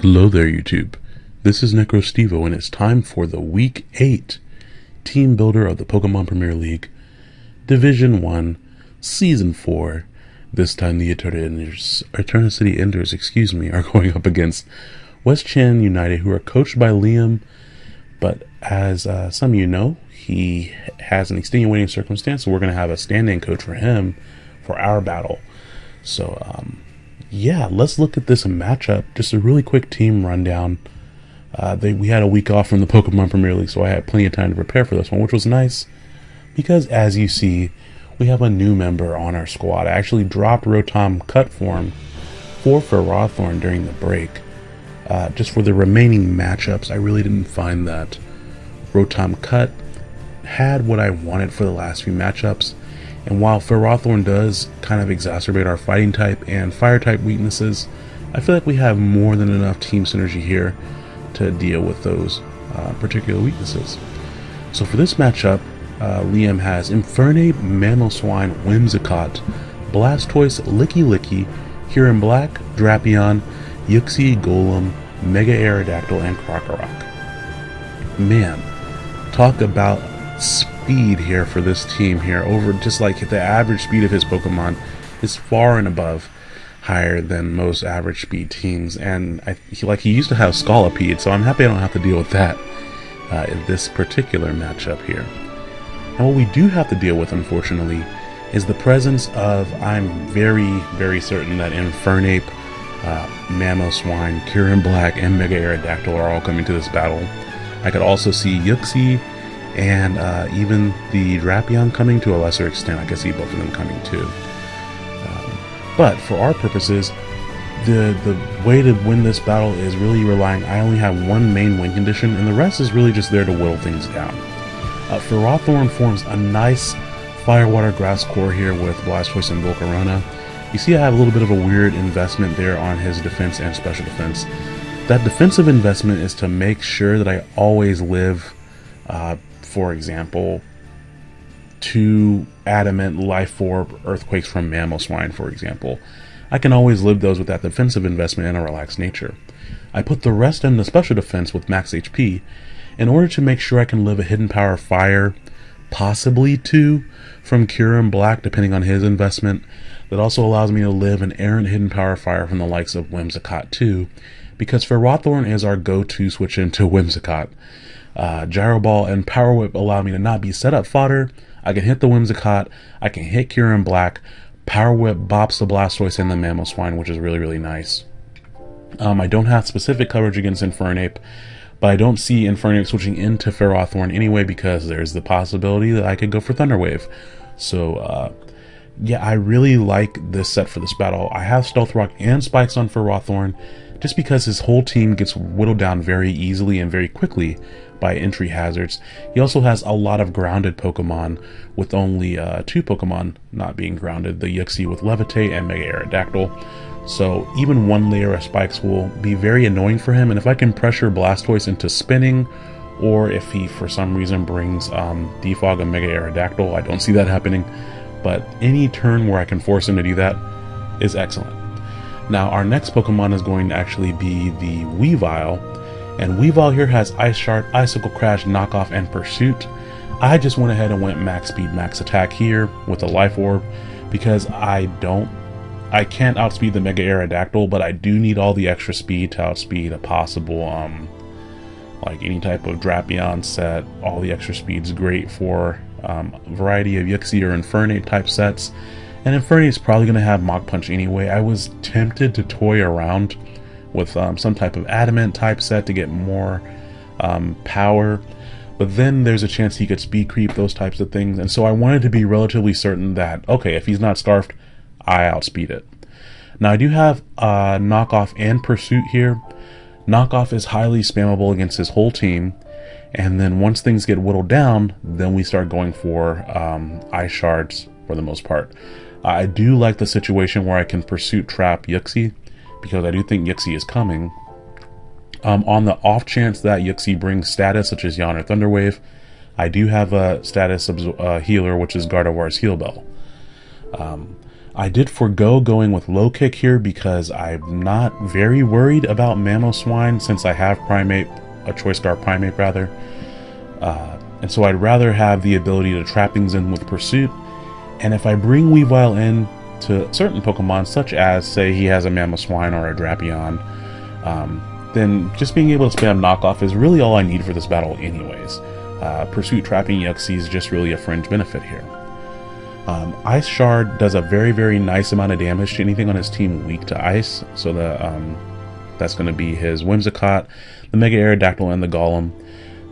Hello there, YouTube. This is NecroStevo, and it's time for the Week 8 Team Builder of the Pokemon Premier League, Division 1, Season 4. This time the Eternity Eternity Enders, excuse me, are going up against West Chan United, who are coached by Liam, but as uh, some of you know, he has an extenuating circumstance, so we're going to have a stand-in coach for him for our battle. So, um, yeah, let's look at this matchup. Just a really quick team rundown. Uh, they, we had a week off from the Pokemon Premier League, so I had plenty of time to prepare for this one, which was nice. Because as you see, we have a new member on our squad. I actually dropped Rotom cut form for Ferrothorn during the break. Uh, just for the remaining matchups, I really didn't find that Rotom cut had what I wanted for the last few matchups. And while Ferrothorn does kind of exacerbate our fighting type and fire type weaknesses, I feel like we have more than enough team synergy here to deal with those uh, particular weaknesses. So for this matchup, uh, Liam has Infernape, Mamoswine, Whimsicott, Blastoise, Lickilicky, Kyurem Black, Drapion, Uxie, Golem, Mega Aerodactyl, and Krokorok. Man, talk about speed here for this team here over just like the average speed of his Pokemon is far and above higher than most average speed teams and I, he, like he used to have Scolipede so I'm happy I don't have to deal with that uh, in this particular matchup here. And what we do have to deal with unfortunately is the presence of I'm very very certain that Infernape, uh, Mamoswine, Kyurem Black, and Mega Aerodactyl are all coming to this battle. I could also see Uxie and uh, even the Drapion coming to a lesser extent. I can see both of them coming too. Um, but for our purposes, the the way to win this battle is really relying. I only have one main win condition, and the rest is really just there to whittle things down. Uh, Ferrothorn forms a nice Firewater Grass core here with Blastoise and Volcarona. You see I have a little bit of a weird investment there on his defense and special defense. That defensive investment is to make sure that I always live uh, for example, two adamant life orb earthquakes from Mamoswine, for example. I can always live those with that defensive investment and a relaxed nature. I put the rest in the special defense with max HP in order to make sure I can live a hidden power fire, possibly two from Kyurem Black, depending on his investment. That also allows me to live an errant hidden power fire from the likes of Whimsicott too, because Ferrothorn is our go-to switch into Whimsicott. Uh, Gyro Ball and Power Whip allow me to not be set up fodder. I can hit the Whimsicott. I can hit Kyurem Black. Power Whip bops the Blastoise and the Mamoswine, which is really, really nice. Um, I don't have specific coverage against Infernape, but I don't see Infernape switching into Ferrothorn anyway because there's the possibility that I could go for Thunder Wave. So, uh, yeah, I really like this set for this battle. I have Stealth Rock and Spikes on Ferrothorn just because his whole team gets whittled down very easily and very quickly by entry hazards. He also has a lot of grounded Pokemon, with only uh, two Pokemon not being grounded, the Uxie with Levitate and Mega Aerodactyl. So even one layer of spikes will be very annoying for him, and if I can pressure Blastoise into spinning, or if he for some reason brings um, Defog and Mega Aerodactyl, I don't see that happening, but any turn where I can force him to do that is excellent. Now our next Pokemon is going to actually be the Weavile, and Weavile here has Ice Shard, Icicle Crash, Knockoff, and Pursuit. I just went ahead and went max speed, max attack here with a Life Orb because I don't, I can't outspeed the Mega Aerodactyl, but I do need all the extra speed to outspeed a possible, um, like any type of Drapion set. All the extra speed's great for um, a variety of Uxie or Infernape type sets. And Infernape is probably going to have Mach Punch anyway. I was tempted to toy around with um, some type of adamant type set to get more um, power. But then there's a chance he could speed creep, those types of things. And so I wanted to be relatively certain that, okay, if he's not scarfed, I outspeed it. Now I do have uh, knockoff and pursuit here. Knockoff is highly spammable against his whole team. And then once things get whittled down, then we start going for um, ice shards for the most part. I do like the situation where I can pursuit trap Uxie because I do think Uxie is coming. Um, on the off chance that Uxie brings status such as Yawn or Thunderwave, I do have a status uh, healer which is Gardevoir's Heal Bell. Um, I did forego going with low kick here because I'm not very worried about Mamoswine since I have Primeape, a Choice Guard Primeape rather. Uh, and so I'd rather have the ability to trap things in with Pursuit. And if I bring Weavile in to certain Pokemon, such as, say, he has a Mamoswine or a Drapion, um, then just being able to spam knockoff is really all I need for this battle anyways. Uh, Pursuit trapping Uxie is just really a fringe benefit here. Um, ice Shard does a very, very nice amount of damage to anything on his team weak to ice, so the, um, that's going to be his Whimsicott, the Mega Aerodactyl, and the Golem.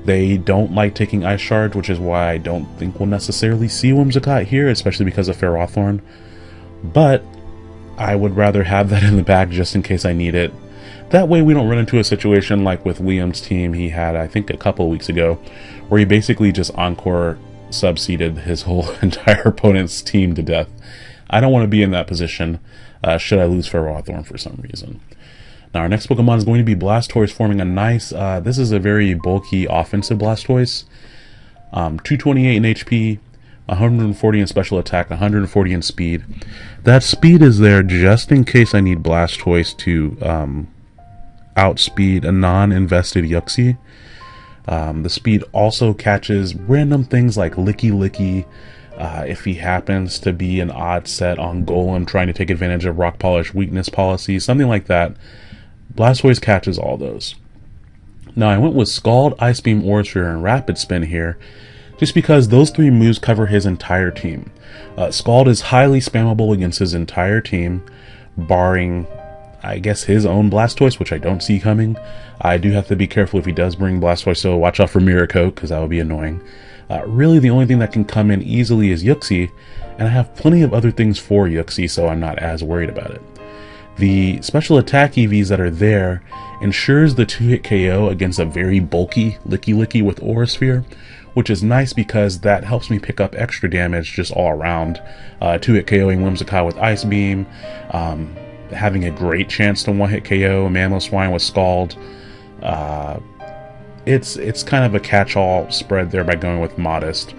They don't like taking Ice Shard, which is why I don't think we'll necessarily see Whimsicott here, especially because of Ferrothorn. But I would rather have that in the back just in case I need it. That way we don't run into a situation like with Liam's team he had, I think, a couple weeks ago, where he basically just Encore subseeded his whole entire opponent's team to death. I don't want to be in that position uh, should I lose Ferrothorn for some reason. Now our next Pokemon is going to be Blastoise forming a nice, uh, this is a very bulky offensive Blastoise. Um, 228 in HP, 140 in special attack, 140 in speed. That speed is there just in case I need Blastoise to um, outspeed a non-invested Uxie. Um, the speed also catches random things like Lickilicky, uh, if he happens to be an odd set on Golem trying to take advantage of Rock Polish weakness policy, something like that. Blastoise catches all those. Now I went with Scald, Ice Beam, Sphere, and Rapid Spin here, just because those three moves cover his entire team. Uh, Scald is highly spammable against his entire team, barring, I guess, his own Blastoise, which I don't see coming. I do have to be careful if he does bring Blastoise, so watch out for Mirror Coat, because that would be annoying. Uh, really, the only thing that can come in easily is Uxie, and I have plenty of other things for Uxie, so I'm not as worried about it. The special attack EVs that are there ensures the 2-hit KO against a very bulky Lickilicky with Aura Sphere, which is nice because that helps me pick up extra damage just all around. Uh, 2-hit KOing Whimsicott with Ice Beam, um, having a great chance to 1-hit KO Mamoswine with Scald. Uh, it's, it's kind of a catch-all spread there by going with Modest,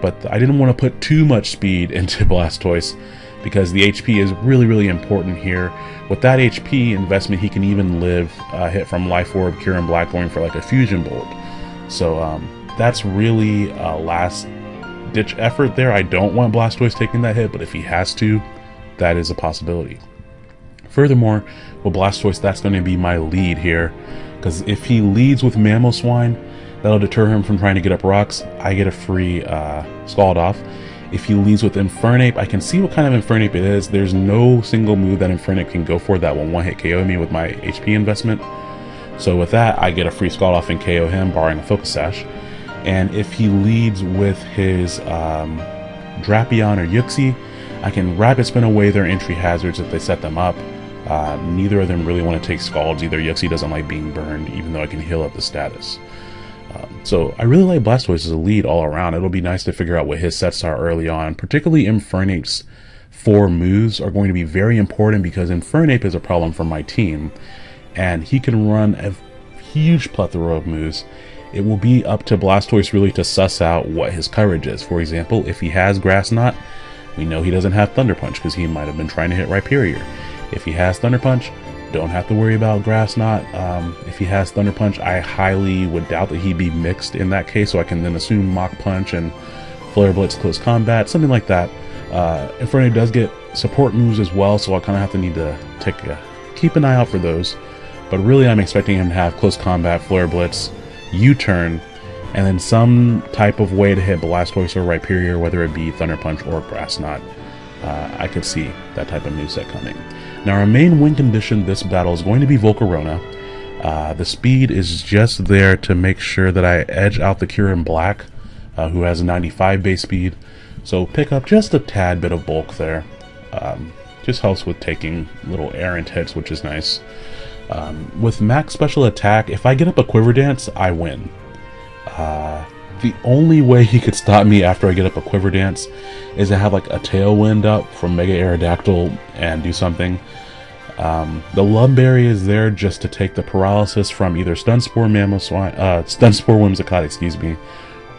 but I didn't want to put too much speed into Blastoise because the HP is really, really important here. With that HP investment, he can even live uh, hit from Life Orb, Kyurem Black going for like a Fusion Bolt. So um, that's really a last ditch effort there. I don't want Blastoise taking that hit, but if he has to, that is a possibility. Furthermore, with Blastoise, that's going to be my lead here. Because if he leads with Mamoswine, that'll deter him from trying to get up rocks. I get a free uh, Scald off. If he leads with Infernape, I can see what kind of Infernape it is. There's no single move that Infernape can go for that will one-hit KO me with my HP investment. So with that, I get a free Scald off and KO him, barring a Focus Sash. And if he leads with his um, Drapion or Uxie, I can Rapid Spin away their entry hazards if they set them up. Uh, neither of them really want to take Scalds. Either Uxie doesn't like being burned, even though I can heal up the status. Um, so I really like Blastoise as a lead all around. It'll be nice to figure out what his sets are early on. Particularly Infernape's four moves are going to be very important because Infernape is a problem for my team. And he can run a huge plethora of moves. It will be up to Blastoise really to suss out what his coverage is. For example, if he has Grass Knot, we know he doesn't have Thunder Punch because he might have been trying to hit Rhyperior. If he has Thunder Punch, don't have to worry about Grass Knot. Um, if he has Thunder Punch, I highly would doubt that he'd be mixed in that case, so I can then assume Mach Punch and Flare Blitz Close Combat, something like that. Uh, Inferno does get support moves as well, so I kind of have to need to take a, keep an eye out for those. But really, I'm expecting him to have Close Combat, Flare Blitz, U-Turn, and then some type of way to hit Blastoise or Rhyperior, whether it be Thunder Punch or Grass Knot. Uh, I could see that type of move set coming. Now our main win condition this battle is going to be Volcarona. Uh, the speed is just there to make sure that I edge out the Kyurem Black, uh, who has a 95 base speed. So pick up just a tad bit of bulk there. Um, just helps with taking little errant hits, which is nice. Um, with max special attack, if I get up a Quiver Dance, I win. Uh, the only way he could stop me after I get up a Quiver Dance is to have like a Tailwind up from Mega Aerodactyl and do something. Um, the Lum Berry is there just to take the paralysis from either Stun Spore Mamoswine, uh, Stun Spore Whimsicott, excuse me,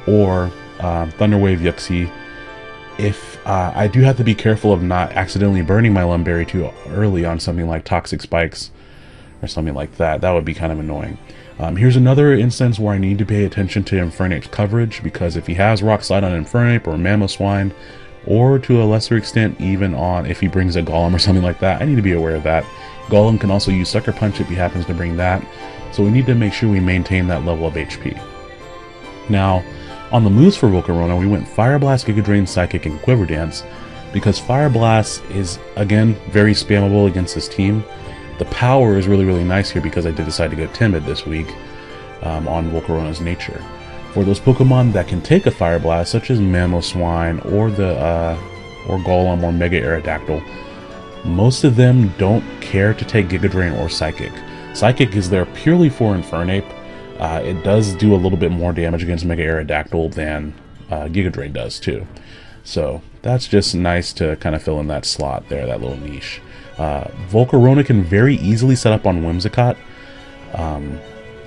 or um, Thunderwave Uxie. if uh, I do have to be careful of not accidentally burning my Lum Berry too early on something like Toxic Spikes or something like that. That would be kind of annoying. Um, here's another instance where I need to pay attention to Infernape's coverage because if he has Rock Slide on Infernape or Mamoswine, or to a lesser extent even on if he brings a Golem or something like that, I need to be aware of that. Golem can also use Sucker Punch if he happens to bring that, so we need to make sure we maintain that level of HP. Now, on the moves for Volcarona, we went Fire Blast, Giga Drain, Psychic, and Quiver Dance because Fire Blast is, again, very spammable against this team. The power is really, really nice here because I did decide to go Timid this week um, on Volcarona's nature. For those Pokemon that can take a Fire Blast, such as Mamoswine or the uh, or Golem or Mega Aerodactyl, most of them don't care to take Giga Drain or Psychic. Psychic is there purely for Infernape. Uh, it does do a little bit more damage against Mega Aerodactyl than uh, Giga Drain does too. So that's just nice to kind of fill in that slot there, that little niche. Uh, Volcarona can very easily set up on Whimsicott. Um,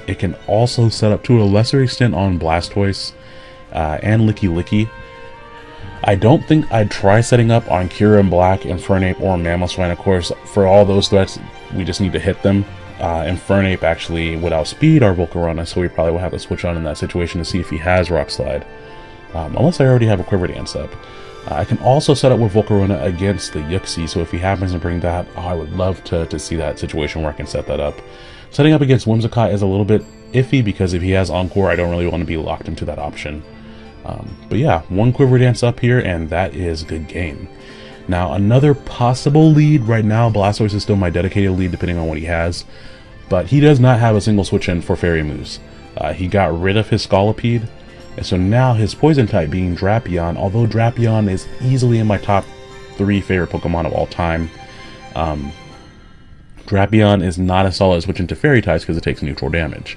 it can also set up to a lesser extent on Blastoise uh, and Lickilicky. I don't think I'd try setting up on Kyurem Black, Infernape, or Mamoswine. Of course, for all those threats, we just need to hit them. Uh, Infernape actually would outspeed our Volcarona, so we probably will have to switch on in that situation to see if he has Rock Slide. Um, unless I already have a Quiver Dance up. Uh, I can also set up with Volcarona against the Uxie, so if he happens to bring that, oh, I would love to, to see that situation where I can set that up. Setting up against Whimsicott is a little bit iffy because if he has Encore, I don't really want to be locked into that option. Um, but yeah, one Quiver Dance up here, and that is good game. Now, another possible lead right now, Blastoise is still my dedicated lead depending on what he has, but he does not have a single switch in for Fairy moves. Uh, he got rid of his Scolipede, and so now his poison type being Drapion, although Drapion is easily in my top three favorite Pokemon of all time, um, Drapion is not as solid as switching to Fairy types because it takes neutral damage.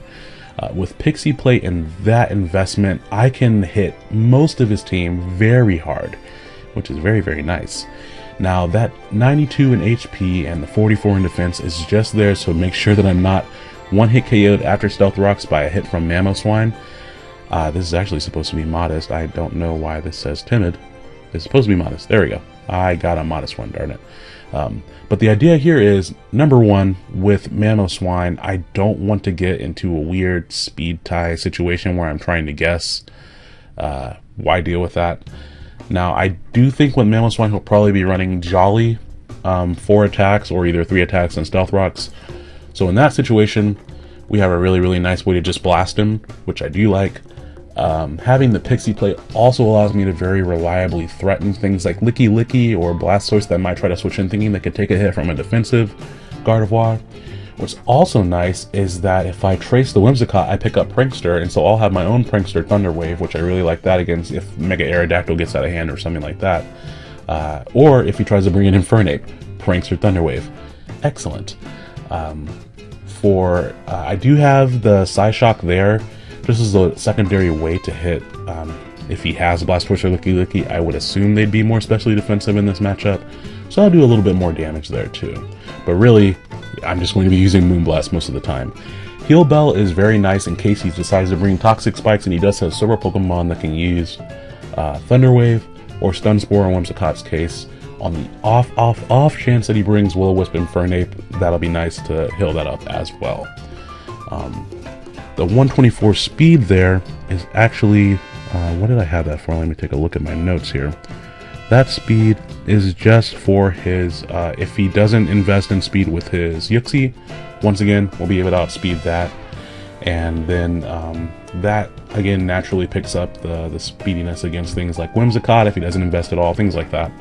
Uh, with Pixie Plate and that investment, I can hit most of his team very hard, which is very, very nice. Now, that 92 in HP and the 44 in defense is just there, so make sure that I'm not one hit KO'd after Stealth Rocks by a hit from Mamoswine. Uh, this is actually supposed to be modest. I don't know why this says timid. It's supposed to be modest. There we go. I got a modest one, darn it. Um, but the idea here is, number one, with Mamoswine, I don't want to get into a weird speed tie situation where I'm trying to guess. Uh, why deal with that? Now, I do think with Mamoswine, he'll probably be running Jolly, um, four attacks, or either three attacks and Stealth Rocks. So in that situation, we have a really, really nice way to just blast him, which I do like. Um, having the Pixie Plate also allows me to very reliably threaten things like Lickilicky or Blastoise that might try to switch in thinking they could take a hit from a defensive Gardevoir. What's also nice is that if I trace the Whimsicott, I pick up Prankster, and so I'll have my own Prankster Thunder Wave, which I really like that against if Mega Aerodactyl gets out of hand or something like that. Uh, or if he tries to bring in Infernape, Prankster Thunder Wave. Excellent. Um, for uh, I do have the Psyshock there, this is a secondary way to hit. Um, if he has Blast Blastoise or Lickilicky, I would assume they'd be more specially defensive in this matchup, so I'll do a little bit more damage there too. But really, I'm just going to be using Moonblast most of the time. Heal Bell is very nice in case he decides to bring Toxic Spikes, and he does have several Pokemon that can use uh, Thunder Wave or Stun Spore in Whimsicott's case. On the off, off, off chance that he brings Will-O-Wisp Infernape, that'll be nice to heal that up as well. Um, the 124 speed there is actually, uh, what did I have that for? Let me take a look at my notes here. That speed is just for his, uh, if he doesn't invest in speed with his Uxie, once again, we'll be able to outspeed that. And then um, that, again, naturally picks up the, the speediness against things like Whimsicott if he doesn't invest at all, things like that.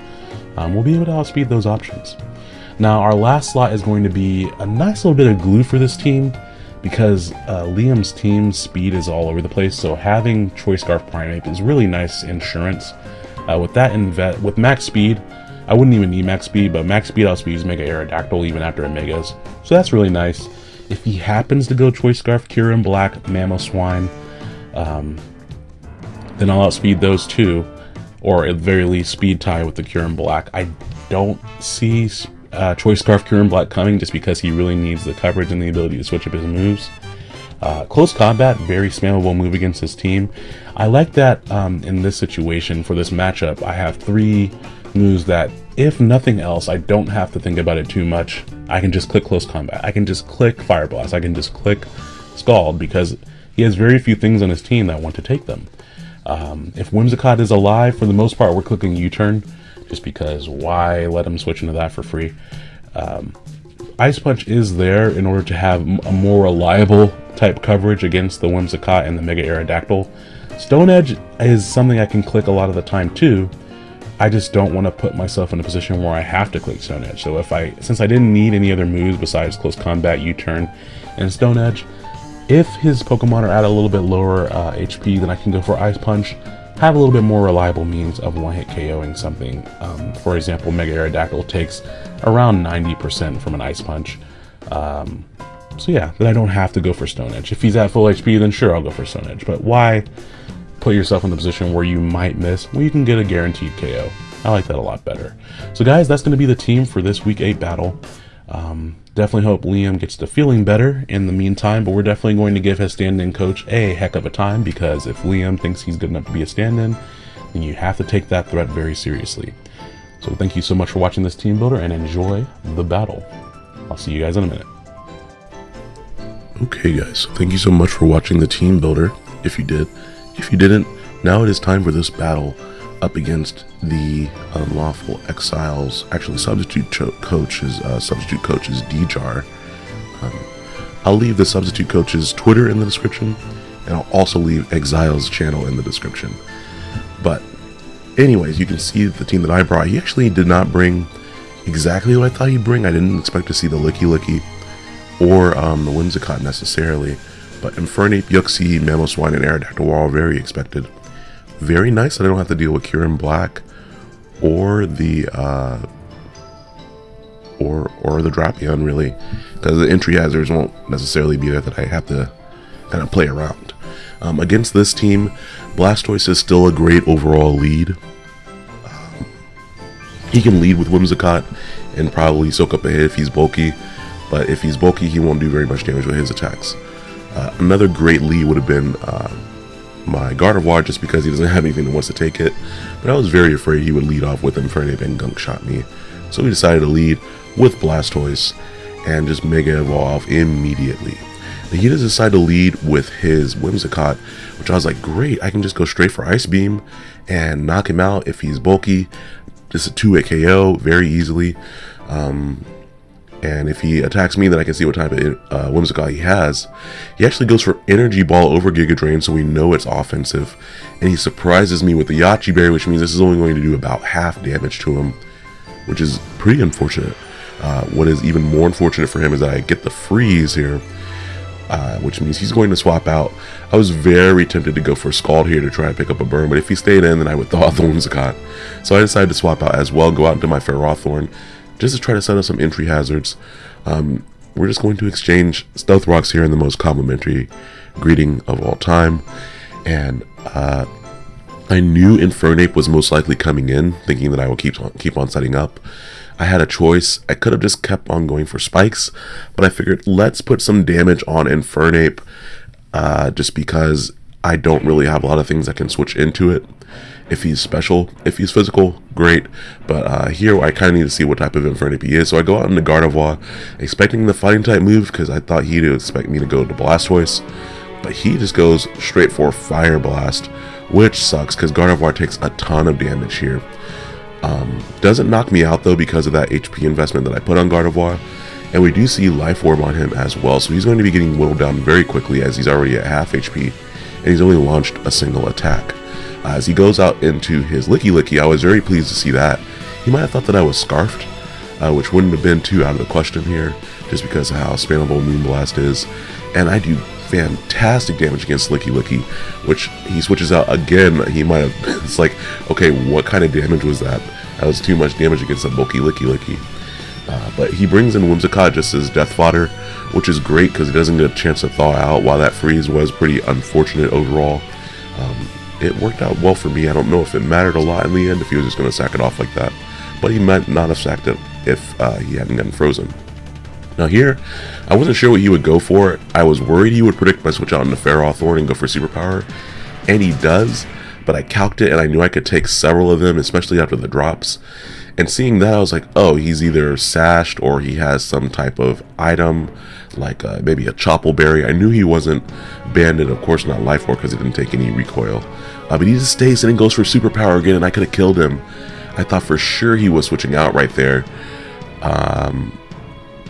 Um, we'll be able to outspeed those options. Now, our last slot is going to be a nice little bit of glue for this team because uh, Liam's team speed is all over the place, so having Choice Scarf Primeape is really nice insurance. Uh, with that with max speed, I wouldn't even need max speed, but max speed outspeeds Mega Aerodactyl even after it so that's really nice. If he happens to go Choice Scarf, Kyurem Black, Mamoswine, um, then I'll outspeed those two, or at very least speed tie with the Kyurem Black. I don't see uh, Choice Scarf Kyurem Black coming just because he really needs the coverage and the ability to switch up his moves. Uh, close combat, very spammable move against his team. I like that um, in this situation for this matchup, I have three moves that, if nothing else, I don't have to think about it too much. I can just click close combat. I can just click fire blast. I can just click scald because he has very few things on his team that want to take them. Um, if Whimsicott is alive, for the most part, we're clicking U-turn, just because why let him switch into that for free? Um, Ice Punch is there in order to have a more reliable type coverage against the Whimsicott and the Mega Aerodactyl. Stone Edge is something I can click a lot of the time too. I just don't want to put myself in a position where I have to click Stone Edge. So if I, since I didn't need any other moves besides Close Combat, U-Turn, and Stone Edge, if his Pokemon are at a little bit lower uh, HP, then I can go for Ice Punch, have a little bit more reliable means of one-hit KOing something. Um, for example, Mega Aerodactyl takes around 90% from an Ice Punch. Um, so yeah, then I don't have to go for Stone Edge. If he's at full HP, then sure, I'll go for Stone Edge. But why put yourself in the position where you might miss when you can get a guaranteed KO? I like that a lot better. So guys, that's going to be the team for this Week 8 battle. Um, definitely hope Liam gets to feeling better in the meantime, but we're definitely going to give his stand-in coach a heck of a time because if Liam thinks he's good enough to be a stand-in, then you have to take that threat very seriously. So thank you so much for watching this team builder and enjoy the battle. I'll see you guys in a minute. Okay guys, thank you so much for watching the team builder, if you did. If you didn't, now it is time for this battle up against the unlawful exiles. Actually, substitute coaches, uh, substitute coaches Djar. Um, I'll leave the substitute coach's Twitter in the description, and I'll also leave Exile's channel in the description. But, anyways, you can see the team that I brought. He actually did not bring exactly what I thought he'd bring. I didn't expect to see the Lickilicky or um, the Whimsicott necessarily, but Infernape, Uxie, Mamoswine, and Aerodactyl were all very expected very nice that I don't have to deal with Kyurem Black or the uh, or or the Drapion really because the entry hazards won't necessarily be there that I have to kind of play around. Um, against this team, Blastoise is still a great overall lead. Um, he can lead with Whimsicott and probably soak up a hit if he's bulky, but if he's bulky, he won't do very much damage with his attacks. Uh, another great lead would have been uh, my Gardevoir just because he doesn't have anything that wants to take it. But I was very afraid he would lead off with Infernape and Gunk Shot me. So we decided to lead with Blastoise and just Mega Evolve immediately. And he does decide to lead with his Whimsicott, which I was like, great, I can just go straight for Ice Beam and knock him out if he's bulky. Just a 2-hit KO very easily. Um, and if he attacks me, then I can see what type of uh, Whimsicott he has. He actually goes for Energy Ball over Giga Drain, so we know it's offensive. And he surprises me with the Yache Berry, which means this is only going to do about half damage to him, which is pretty unfortunate. Uh, what is even more unfortunate for him is that I get the freeze here, uh, which means he's going to swap out. I was very tempted to go for Scald here to try and pick up a burn, but if he stayed in, then I would thaw the Whimsicott. So I decided to swap out as well, go out into my Ferrothorn, just to try to set up some entry hazards. Um, we're just going to exchange stealth rocks here in the most complimentary greeting of all time. And uh, I knew Infernape was most likely coming in, thinking that I would keep on, keep on setting up. I had a choice. I could have just kept on going for spikes, but I figured let's put some damage on Infernape uh, just because I don't really have a lot of things that can switch into it if he's special. If he's physical, great. But uh, here I kind of need to see what type of Infernape he is. So I go out into Gardevoir, expecting the fighting type move because I thought he'd expect me to go to Blastoise. But he just goes straight for Fire Blast, which sucks because Gardevoir takes a ton of damage here. Um, doesn't knock me out though because of that HP investment that I put on Gardevoir. And we do see Life Orb on him as well, so he's going to be getting whittled down very quickly as he's already at half HP, and he's only launched a single attack. As he goes out into his Lickilicky, I was very pleased to see that. He might have thought that I was Scarfed, uh, which wouldn't have been too out of the question here, just because of how spammable Moonblast is. And I do fantastic damage against Lickilicky, which he switches out again. He might have, it's like, okay, what kind of damage was that? That was too much damage against a bulky Lickilicky. Uh, but he brings in Whimsicott just as death fodder, which is great because he doesn't get a chance to thaw out, while that freeze was pretty unfortunate overall. It worked out well for me. I don't know if it mattered a lot in the end if he was just going to sack it off like that. But he might not have sacked it if uh, he hadn't gotten frozen. Now here, I wasn't sure what he would go for. I was worried he would predict my switch out into Ferrothorn and go for superpower, and he does, but I calced it and I knew I could take several of them, especially after the drops. And seeing that, I was like, oh, he's either sashed or he has some type of item, like uh, maybe a Chople Berry. I knew he wasn't banded, of course not Life Orb because he didn't take any recoil. Uh, but he just stays and then goes for superpower again, and I could have killed him. I thought for sure he was switching out right there. Um,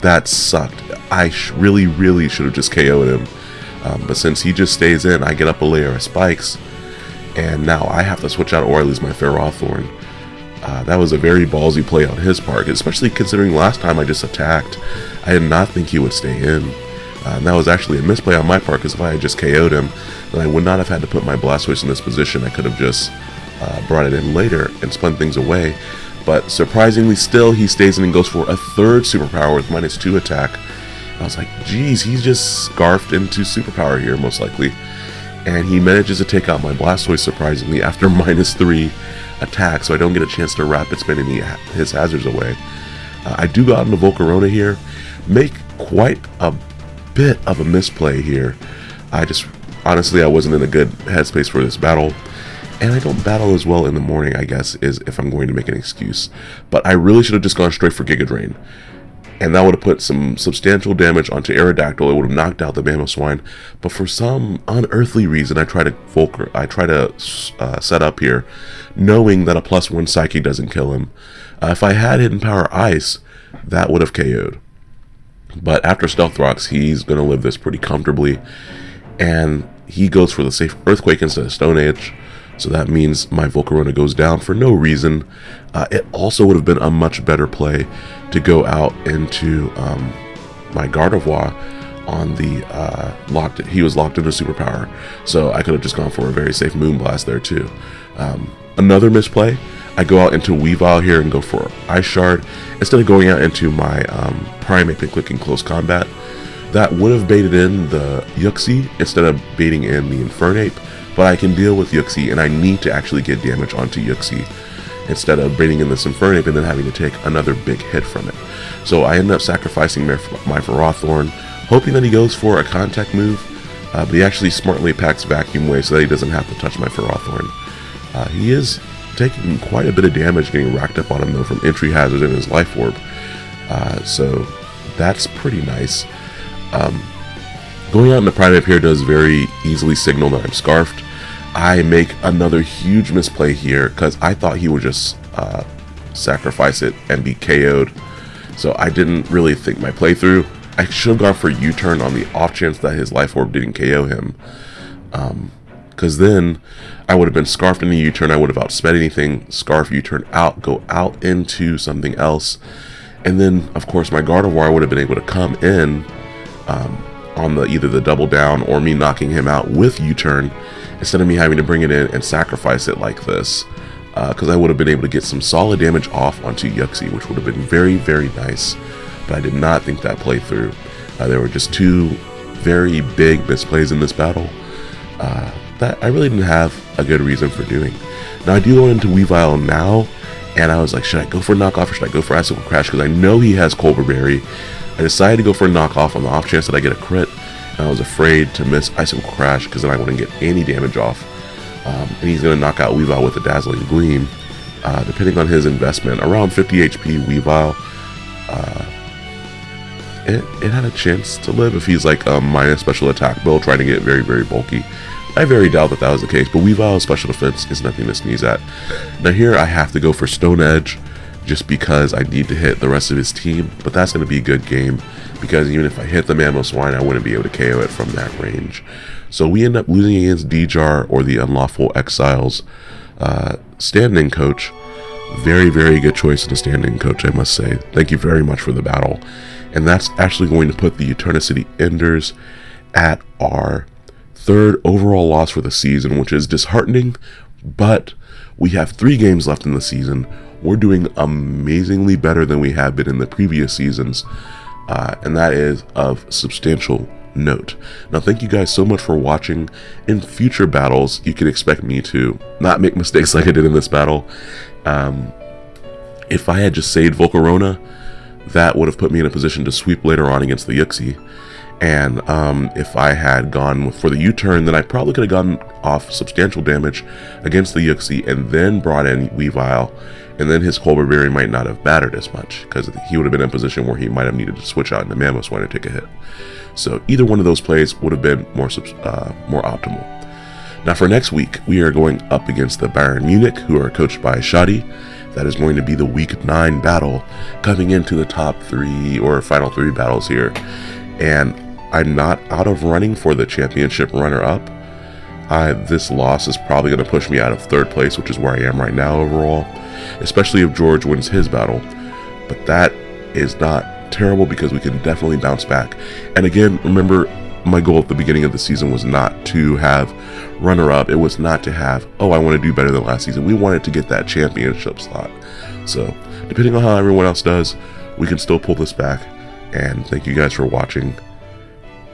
that sucked. I really, really should have just KO'd him. Um, but since he just stays in, I get up a layer of spikes, and now I have to switch out or I lose my Ferrothorn. Uh, that was a very ballsy play on his part, especially considering last time I just attacked. I did not think he would stay in. Uh, and that was actually a misplay on my part because if I had just KO'd him, then I would not have had to put my Blastoise in this position. I could have just uh, brought it in later and spun things away. But surprisingly, still, he stays in and goes for a third superpower with minus two attack. I was like, geez, he's just scarfed into superpower here, most likely. And he manages to take out my Blastoise, surprisingly, after minus three attack, so I don't get a chance to rapid spin any his hazards away. Uh, I do go out into Volcarona here, make quite a bit of a misplay here. I just, honestly, I wasn't in a good headspace for this battle. And I don't battle as well in the morning, I guess, is if I'm going to make an excuse. But I really should have just gone straight for Giga Drain and that would have put some substantial damage onto Aerodactyl. It would have knocked out the Mamoswine. But for some unearthly reason, I try to Volker, I try to uh, set up here, knowing that a plus one Psyche doesn't kill him. Uh, if I had Hidden Power Ice, that would have KO'd. But after Stealth Rocks, he's going to live this pretty comfortably. And he goes for the safe Earthquake instead of Stone Edge. So that means my Volcarona goes down for no reason. Uh, it also would have been a much better play to go out into um, my Gardevoir on the uh, locked. He was locked into superpower, so I could have just gone for a very safe Moonblast there too. Um, another misplay. I go out into Weavile here and go for Ice Shard instead of going out into my um, Primeape and clicking Close Combat. That would have baited in the Uxie instead of baiting in the Infernape, but I can deal with Uxie and I need to actually get damage onto Uxie instead of baiting in this Infernape and then having to take another big hit from it. So I end up sacrificing my, my Ferrothorn, hoping that he goes for a contact move, uh, but he actually smartly packs Vacuum Wave so that he doesn't have to touch my Ferrothorn. Uh, he is taking quite a bit of damage getting racked up on him though from entry hazard and his life orb. Uh, so that's pretty nice. Um, going out in the Primeape here does very easily signal that I'm scarfed. I make another huge misplay here because I thought he would just uh, sacrifice it and be KO'd. So I didn't really think my playthrough. I should have gone for U-turn on the off chance that his life orb didn't KO him. Because then I would have been scarfed in the U-turn. I would have outsped anything. Scarf U-turn out, go out into something else. And then, of course, my Gardevoir would have been able to come in um, on the either the double down or me knocking him out with U-turn instead of me having to bring it in and sacrifice it like this because uh, I would have been able to get some solid damage off onto Uxie, which would have been very, very nice. But I did not think that played through. Uh, there were just two very big misplays in this battle uh, that I really didn't have a good reason for doing. Now I do go into Weavile now, and I was like, should I go for a knockoff or should I go for Icicle Crash? Because I know he has Colbur Berry. I decided to go for a knockoff on the off chance that I get a crit. And I was afraid to miss Icicle Crash because then I wouldn't get any damage off. Um, and he's going to knock out Weavile with a Dazzling Gleam. Uh, depending on his investment, around 50 HP Weavile, uh, it, it had a chance to live if he's like a minus special attack build trying to get very, very bulky. I very doubt that that was the case, but Weavile's special defense is nothing to sneeze at. Now here I have to go for Stone Edge just because I need to hit the rest of his team, but that's going to be a good game because even if I hit the Mamoswine, I wouldn't be able to KO it from that range. So we end up losing against Djar or the Unlawful Exiles uh, standing coach. Very, very good choice in a standing coach, I must say. Thank you very much for the battle. And that's actually going to put the Eternicity Enders at our third overall loss for the season, which is disheartening, but we have three games left in the season. We're doing amazingly better than we have been in the previous seasons uh, and that is of substantial note. Now, thank you guys so much for watching. In future battles, you can expect me to not make mistakes like I did in this battle. Um, if I had just saved Volcarona, that would have put me in a position to sweep later on against the Uxie. And um, if I had gone for the U-turn, then I probably could have gotten off substantial damage against the Uxie and then brought in Weavile. And then his Colbur Berry might not have mattered as much because he would have been in a position where he might have needed to switch out into Mamoswine and take a hit. So either one of those plays would have been more uh, more optimal. Now for next week, we are going up against the Bayern Munich, who are coached by Shadi. That is going to be the Week 9 battle, coming into the top three or final three battles here. And I'm not out of running for the championship runner-up. this loss is probably going to push me out of third place, which is where I am right now overall, especially if George wins his battle. But that is not terrible because we can definitely bounce back. And again, remember, my goal at the beginning of the season was not to have runner up. It was not to have, oh, I want to do better than last season. We wanted to get that championship slot. So, depending on how everyone else does, we can still pull this back. And thank you guys for watching.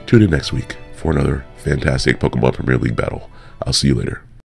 Tune in next week for another fantastic Pokemon Premier League battle. I'll see you later.